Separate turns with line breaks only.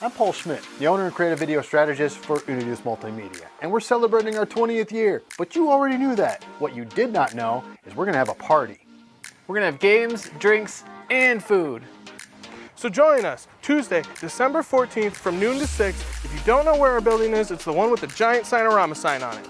I'm Paul Schmidt, the owner and creative video strategist for Unidas Multimedia, and we're celebrating our 20th year, but you already knew that. What you did not know is we're gonna have a party.
We're gonna have games, drinks, and food.
So join us Tuesday, December 14th from noon to 6. If you don't know where our building is, it's the one with the giant Cinerama sign on it.